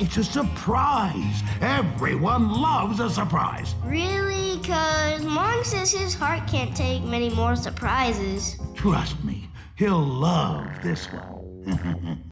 It's a surprise. Everyone loves a surprise. Really? Because Mong says his heart can't take many more surprises. Trust me, he'll love this one.